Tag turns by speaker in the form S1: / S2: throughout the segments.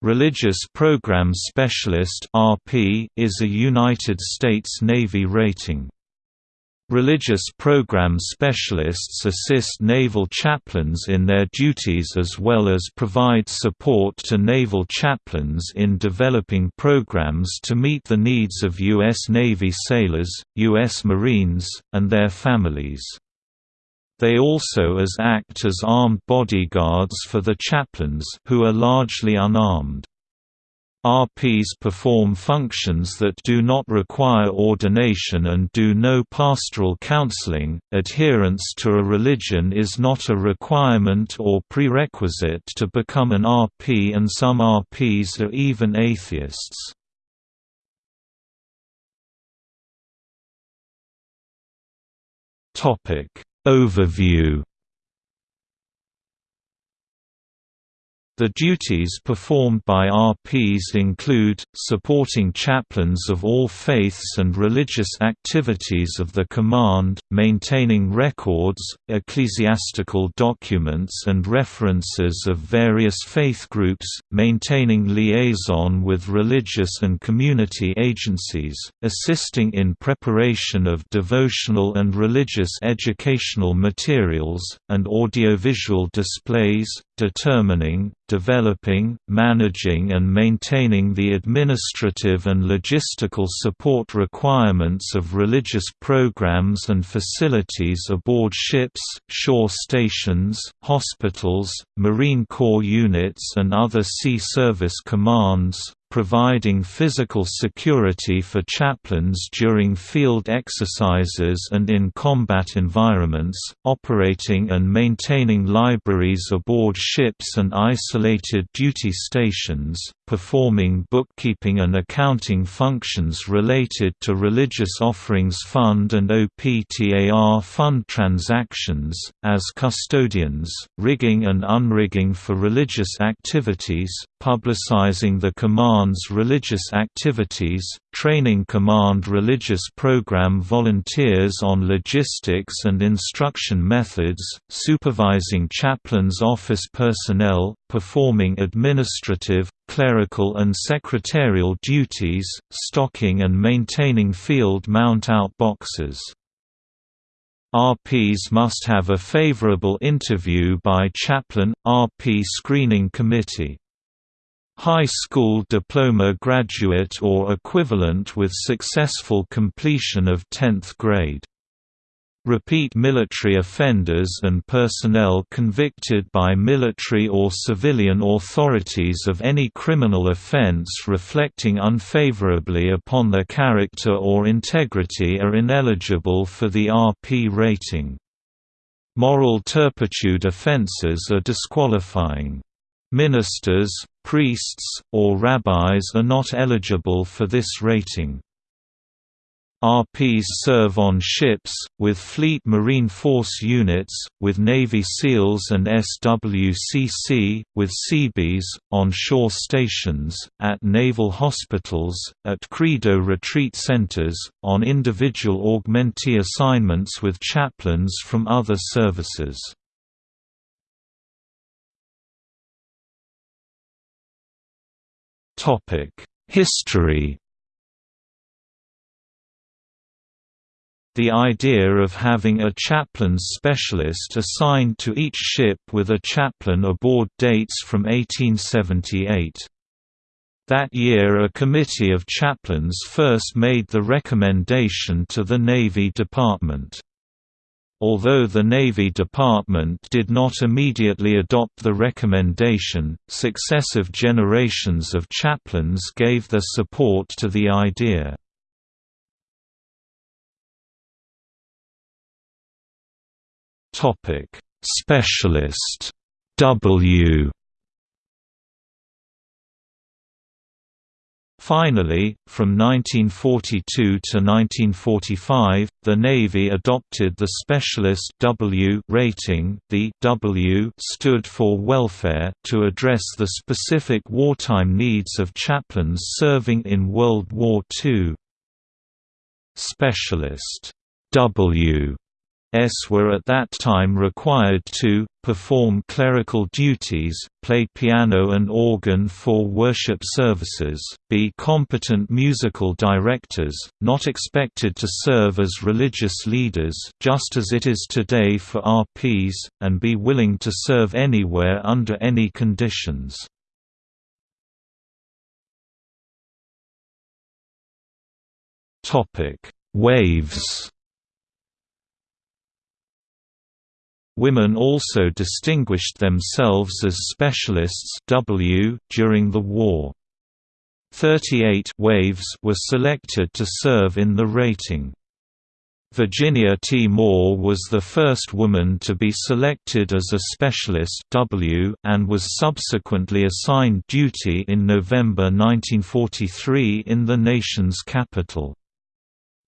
S1: Religious Program Specialist (RP) is a United States Navy rating. Religious Program Specialists assist naval chaplains in their duties as well as provide support to naval chaplains in developing programs to meet the needs of U.S. Navy sailors, U.S. Marines, and their families. They also as act as armed bodyguards for the chaplains who are largely unarmed. RPs perform functions that do not require ordination and do no pastoral counseling. Adherence to a religion is not a requirement or prerequisite to become an RP, and some RPs are even atheists. Topic Overview The duties performed by RPs include, supporting chaplains of all faiths and religious activities of the command, maintaining records, ecclesiastical documents and references of various faith groups, maintaining liaison with religious and community agencies, assisting in preparation of devotional and religious educational materials, and audiovisual displays, determining, developing, managing and maintaining the administrative and logistical support requirements of religious programs and facilities aboard ships, shore stations, hospitals, Marine Corps units and other sea service commands, providing physical security for chaplains during field exercises and in combat environments, operating and maintaining libraries aboard ships and isolated duty stations, performing bookkeeping and accounting functions related to Religious Offerings Fund and OPTAR fund transactions, as custodians, rigging and unrigging for religious activities, publicizing the Command's religious activities, training Command religious program volunteers on logistics and instruction methods, supervising chaplains' office personnel, performing administrative, clerical and secretarial duties, stocking and maintaining field mount-out boxes. RPs must have a favorable interview by chaplain, RP screening committee high school diploma graduate or equivalent with successful completion of 10th grade. Repeat military offenders and personnel convicted by military or civilian authorities of any criminal offense reflecting unfavorably upon their character or integrity are ineligible for the RP rating. Moral turpitude offenses are disqualifying. Ministers, priests, or rabbis are not eligible for this rating. RPs serve on ships, with Fleet Marine Force units, with Navy SEALs and SWCC, with Seabees, on shore stations, at naval hospitals, at Credo retreat centers, on individual augmentee assignments with chaplains from other services. Topic: History. The idea of having a chaplains specialist assigned to each ship with a chaplain aboard dates from 1878. That year a committee of chaplains first made the recommendation to the Navy Department. Although the Navy Department did not immediately adopt the recommendation, successive generations of chaplains gave their support to the idea. Specialist W Finally, from 1942 to 1945, the Navy adopted the Specialist W rating the W stood for welfare to address the specific wartime needs of chaplains serving in World War II. Specialist W S were at that time required to perform clerical duties, play piano and organ for worship services, be competent musical directors, not expected to serve as religious leaders just as it is today for RPs, and be willing to serve anywhere under any conditions. Waves Women also distinguished themselves as specialists W during the war. 38 waves were selected to serve in the rating. Virginia T. Moore was the first woman to be selected as a specialist W and was subsequently assigned duty in November 1943 in the nation's capital.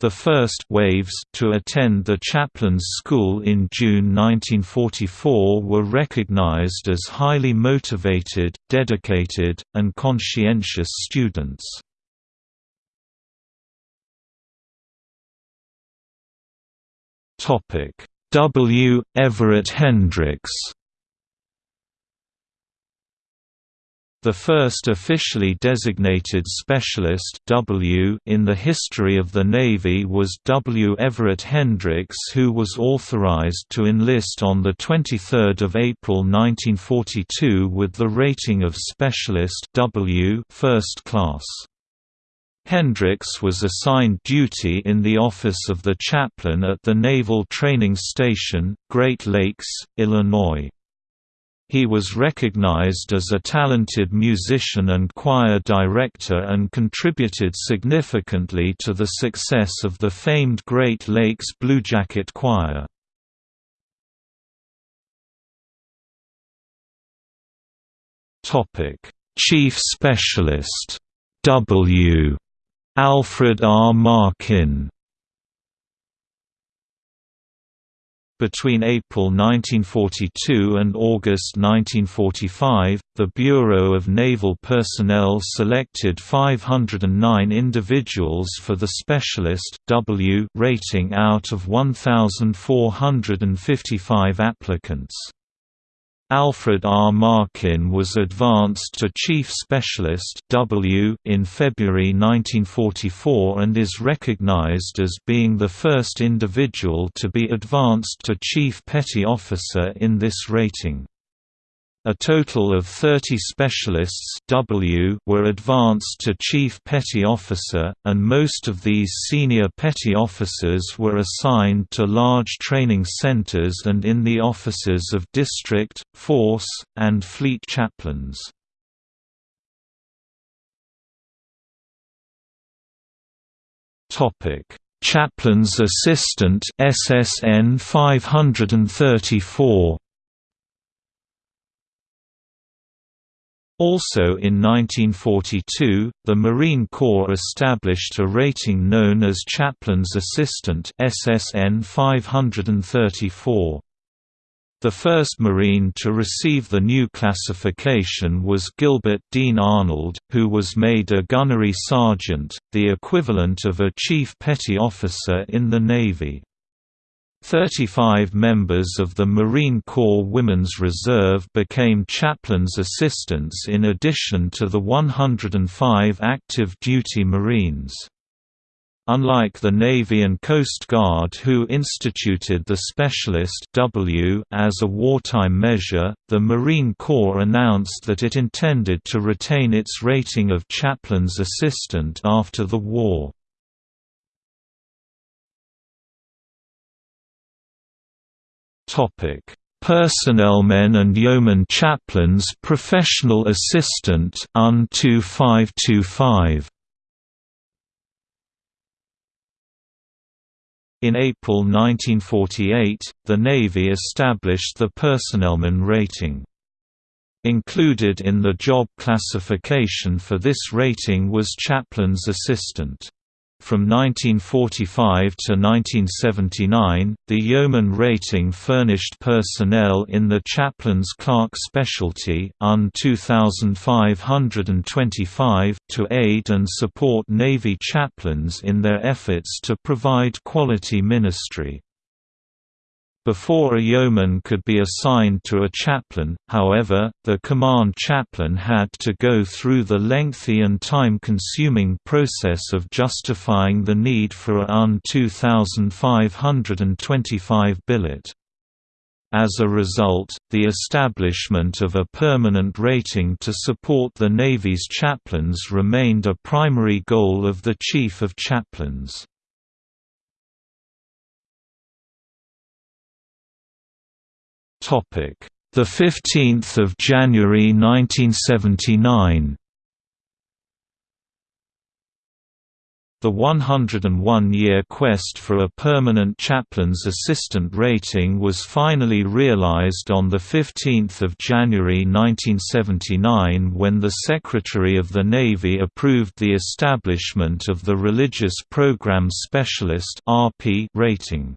S1: The first waves to attend the chaplain's school in June 1944 were recognized as highly motivated, dedicated, and conscientious students. W. Everett Hendricks The first officially designated specialist W in the history of the Navy was W. Everett Hendricks who was authorized to enlist on 23 April 1942 with the rating of Specialist W first class. Hendricks was assigned duty in the office of the chaplain at the Naval Training Station, Great Lakes, Illinois. He was recognized as a talented musician and choir director and contributed significantly to the success of the famed Great Lakes Bluejacket Choir. Chief Specialist W. Alfred R. Markin Between April 1942 and August 1945, the Bureau of Naval Personnel selected 509 individuals for the Specialist W rating out of 1,455 applicants. Alfred R. Markin was advanced to Chief Specialist W in February 1944 and is recognized as being the first individual to be advanced to Chief Petty Officer in this rating. A total of 30 specialists w were advanced to Chief Petty Officer, and most of these senior petty officers were assigned to large training centers and in the offices of district, force, and fleet chaplains. Chaplain's Assistant SSN 534 Also in 1942, the Marine Corps established a rating known as Chaplain's Assistant SSN 534. The first Marine to receive the new classification was Gilbert Dean Arnold, who was made a gunnery sergeant, the equivalent of a chief petty officer in the Navy. 35 members of the Marine Corps Women's Reserve became chaplains assistants in addition to the 105 active duty Marines. Unlike the Navy and Coast Guard who instituted the Specialist W as a wartime measure, the Marine Corps announced that it intended to retain its rating of chaplain's assistant after the war. Topic: Personnelmen and Yeoman Chaplains Professional Assistant UN 2525 In April 1948, the Navy established the personnelman rating. Included in the job classification for this rating was chaplain's assistant. From 1945 to 1979, the yeoman rating furnished personnel in the chaplain's clerk specialty UN 2525 to aid and support Navy chaplains in their efforts to provide quality ministry. Before a yeoman could be assigned to a chaplain, however, the command chaplain had to go through the lengthy and time-consuming process of justifying the need for a UN 2525 billet. As a result, the establishment of a permanent rating to support the Navy's chaplains remained a primary goal of the Chief of Chaplains. Topic: The 15th of January 1979. The 101-year quest for a permanent chaplain's assistant rating was finally realized on 15 January 1979 when the Secretary of the Navy approved the establishment of the Religious Program Specialist rating.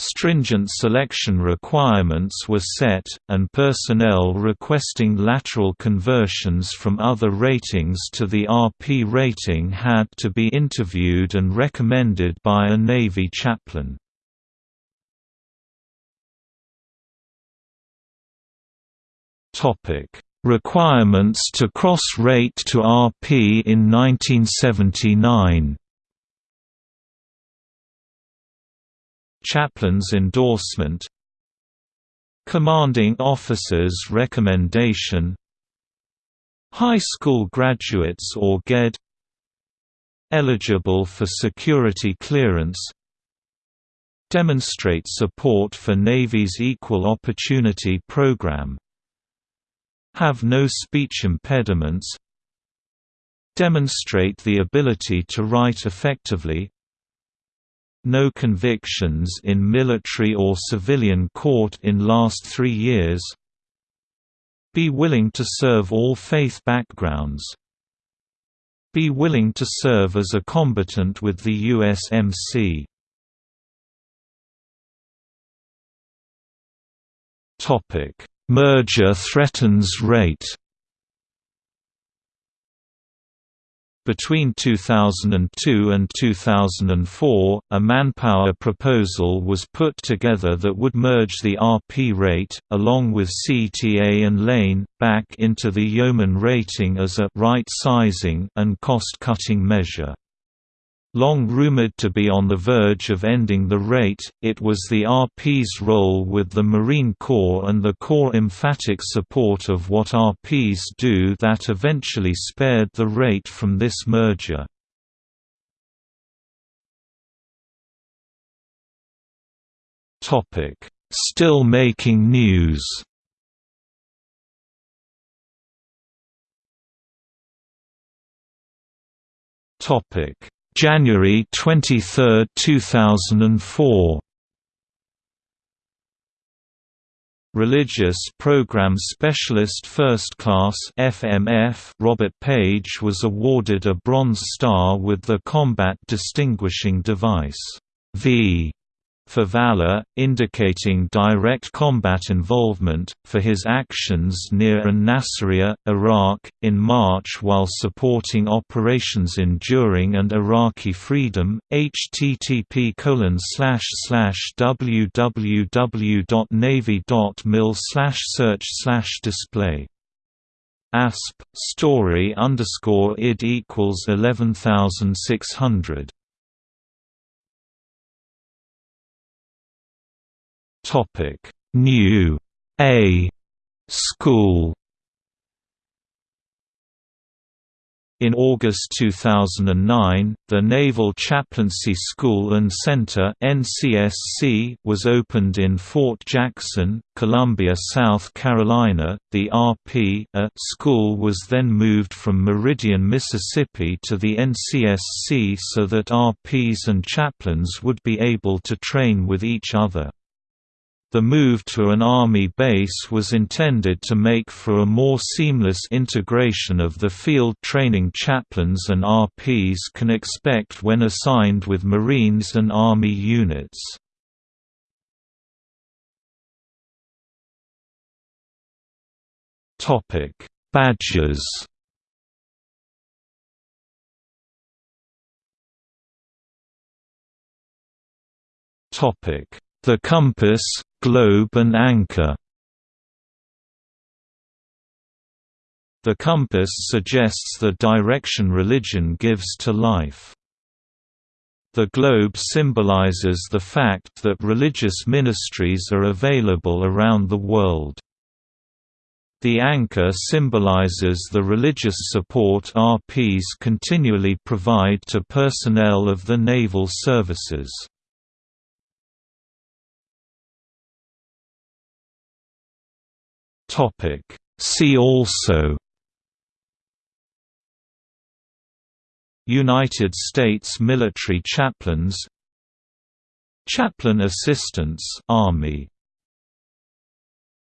S1: Stringent selection requirements were set, and personnel requesting lateral conversions from other ratings to the RP rating had to be interviewed and recommended by a Navy chaplain. Requirements to cross-rate to RP in 1979 Chaplain's endorsement. Commanding officer's recommendation. High school graduates or GED Eligible for security clearance. Demonstrate support for Navy's Equal Opportunity Program. Have no speech impediments. Demonstrate the ability to write effectively no convictions in military or civilian court in last three years. Be willing to serve all faith backgrounds. Be willing to serve as a combatant with the USMC Merger threatens rate Between 2002 and 2004, a manpower proposal was put together that would merge the RP rate, along with CTA and lane, back into the yeoman rating as a right sizing and cost-cutting measure. Long rumored to be on the verge of ending the rate, it was the RP's role with the Marine Corps and the Corps' emphatic support of what RPs do that eventually spared the rate from this merger. Still making news Topic January 23, 2004 Religious Program Specialist First Class FMF Robert Page was awarded a Bronze Star with the Combat Distinguishing Device V for valor, indicating direct combat involvement, for his actions near an-Nasiriyah, Iraq, in March while supporting operations enduring and Iraqi freedom. http www.navy.mil search display asp story underscore id equals eleven thousand six hundred Topic: New A School In August 2009, the Naval Chaplaincy School and Center (NCSC) was opened in Fort Jackson, Columbia, South Carolina. The RP -A school was then moved from Meridian, Mississippi to the NCSC so that RPs and chaplains would be able to train with each other. The move to an Army base was intended to make for a more seamless integration of the field training chaplains and RPs can expect when assigned with Marines and Army units. Badges The compass, globe and anchor The compass suggests the direction religion gives to life. The globe symbolizes the fact that religious ministries are available around the world. The anchor symbolizes the religious support RPs continually provide to personnel of the naval services. See also United States military chaplains Chaplain assistants Army